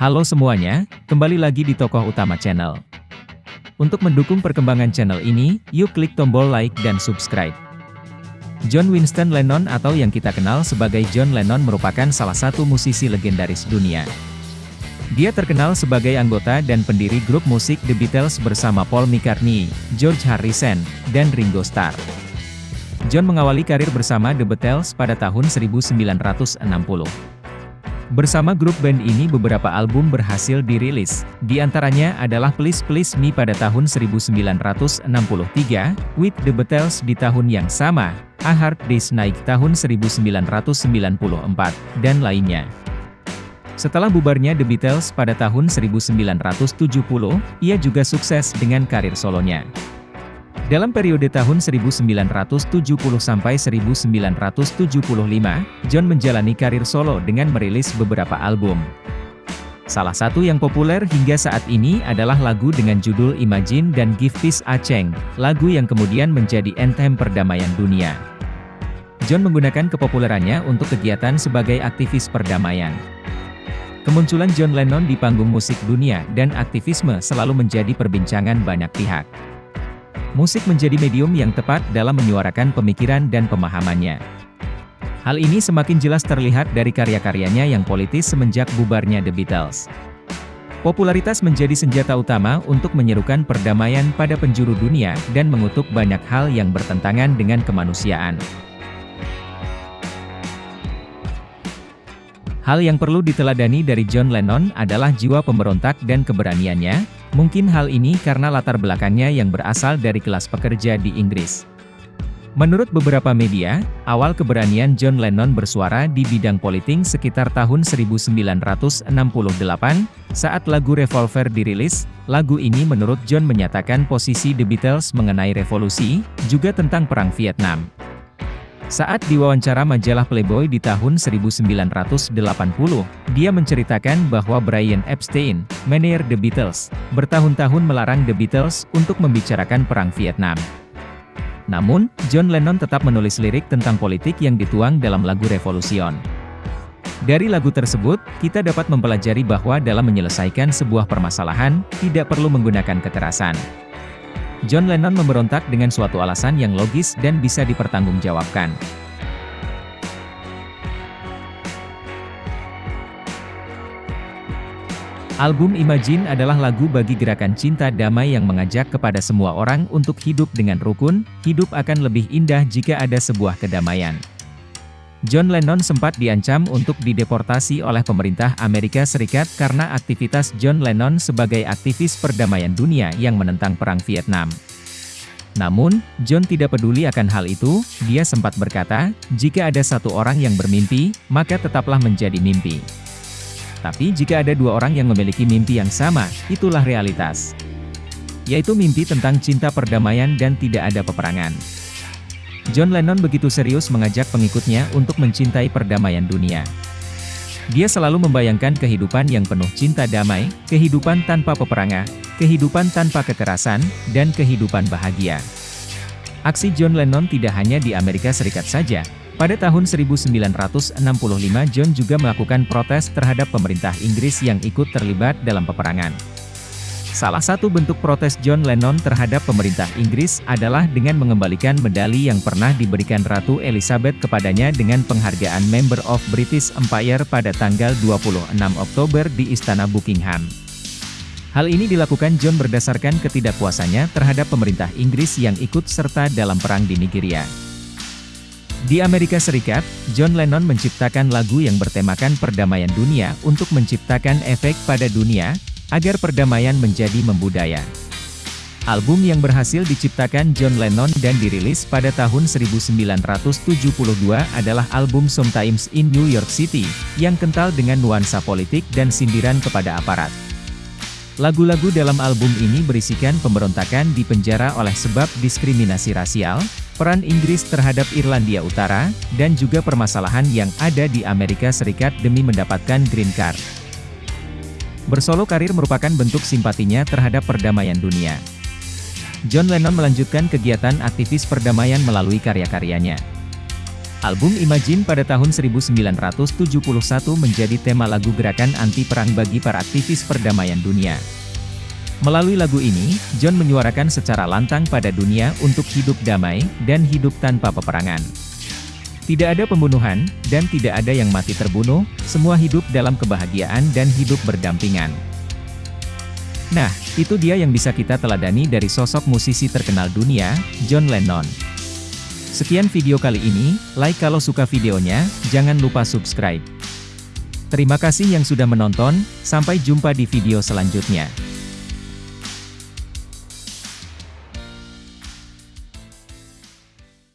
Halo semuanya, kembali lagi di tokoh utama channel. Untuk mendukung perkembangan channel ini, yuk klik tombol like dan subscribe. John Winston Lennon atau yang kita kenal sebagai John Lennon merupakan salah satu musisi legendaris dunia. Dia terkenal sebagai anggota dan pendiri grup musik The Beatles bersama Paul McCartney, George Harrison, dan Ringo Starr. John mengawali karir bersama The Beatles pada tahun 1960. Bersama grup band ini beberapa album berhasil dirilis, di antaranya adalah Please Please Me pada tahun 1963, With The Beatles di tahun yang sama, A Hard Day's Night tahun 1994, dan lainnya. Setelah bubarnya The Beatles pada tahun 1970, ia juga sukses dengan karir solonya. Dalam periode tahun 1970 sampai 1975, John menjalani karir solo dengan merilis beberapa album. Salah satu yang populer hingga saat ini adalah lagu dengan judul Imagine dan Give Peace a Chance, lagu yang kemudian menjadi anthem perdamaian dunia. John menggunakan kepopulerannya untuk kegiatan sebagai aktivis perdamaian. Kemunculan John Lennon di panggung musik dunia dan aktivisme selalu menjadi perbincangan banyak pihak. Musik menjadi medium yang tepat dalam menyuarakan pemikiran dan pemahamannya. Hal ini semakin jelas terlihat dari karya-karyanya yang politis semenjak bubarnya The Beatles. Popularitas menjadi senjata utama untuk menyerukan perdamaian pada penjuru dunia dan mengutuk banyak hal yang bertentangan dengan kemanusiaan. Hal yang perlu diteladani dari John Lennon adalah jiwa pemberontak dan keberaniannya, mungkin hal ini karena latar belakangnya yang berasal dari kelas pekerja di Inggris. Menurut beberapa media, awal keberanian John Lennon bersuara di bidang politik sekitar tahun 1968, saat lagu Revolver dirilis, lagu ini menurut John menyatakan posisi The Beatles mengenai revolusi, juga tentang Perang Vietnam. Saat diwawancara majalah Playboy di tahun 1980, dia menceritakan bahwa Brian Epstein, manajer The Beatles, bertahun-tahun melarang The Beatles untuk membicarakan Perang Vietnam. Namun, John Lennon tetap menulis lirik tentang politik yang dituang dalam lagu Revolution. Dari lagu tersebut, kita dapat mempelajari bahwa dalam menyelesaikan sebuah permasalahan, tidak perlu menggunakan kekerasan. John Lennon memberontak dengan suatu alasan yang logis dan bisa dipertanggungjawabkan. Album Imagine adalah lagu bagi gerakan cinta damai yang mengajak kepada semua orang untuk hidup dengan rukun, hidup akan lebih indah jika ada sebuah kedamaian. John Lennon sempat diancam untuk dideportasi oleh pemerintah Amerika Serikat karena aktivitas John Lennon sebagai aktivis perdamaian dunia yang menentang Perang Vietnam. Namun, John tidak peduli akan hal itu, dia sempat berkata, jika ada satu orang yang bermimpi, maka tetaplah menjadi mimpi. Tapi jika ada dua orang yang memiliki mimpi yang sama, itulah realitas. Yaitu mimpi tentang cinta perdamaian dan tidak ada peperangan. John Lennon begitu serius mengajak pengikutnya untuk mencintai perdamaian dunia. Dia selalu membayangkan kehidupan yang penuh cinta damai, kehidupan tanpa peperangan, kehidupan tanpa kekerasan, dan kehidupan bahagia. Aksi John Lennon tidak hanya di Amerika Serikat saja. Pada tahun 1965 John juga melakukan protes terhadap pemerintah Inggris yang ikut terlibat dalam peperangan. Salah satu bentuk protes John Lennon terhadap pemerintah Inggris adalah dengan mengembalikan medali yang pernah diberikan Ratu Elizabeth kepadanya dengan penghargaan Member of British Empire pada tanggal 26 Oktober di Istana Buckingham. Hal ini dilakukan John berdasarkan ketidakpuasannya terhadap pemerintah Inggris yang ikut serta dalam perang di Nigeria. Di Amerika Serikat, John Lennon menciptakan lagu yang bertemakan perdamaian dunia untuk menciptakan efek pada dunia, agar perdamaian menjadi membudaya. Album yang berhasil diciptakan John Lennon dan dirilis pada tahun 1972 adalah album Sometimes in New York City, yang kental dengan nuansa politik dan sindiran kepada aparat. Lagu-lagu dalam album ini berisikan pemberontakan di penjara oleh sebab diskriminasi rasial, peran Inggris terhadap Irlandia Utara, dan juga permasalahan yang ada di Amerika Serikat demi mendapatkan green card. Bersolo karir merupakan bentuk simpatinya terhadap perdamaian dunia. John Lennon melanjutkan kegiatan aktivis perdamaian melalui karya-karyanya. Album Imagine pada tahun 1971 menjadi tema lagu gerakan anti-perang bagi para aktivis perdamaian dunia. Melalui lagu ini, John menyuarakan secara lantang pada dunia untuk hidup damai, dan hidup tanpa peperangan. Tidak ada pembunuhan, dan tidak ada yang mati terbunuh, semua hidup dalam kebahagiaan dan hidup berdampingan. Nah, itu dia yang bisa kita teladani dari sosok musisi terkenal dunia, John Lennon. Sekian video kali ini, like kalau suka videonya, jangan lupa subscribe. Terima kasih yang sudah menonton, sampai jumpa di video selanjutnya.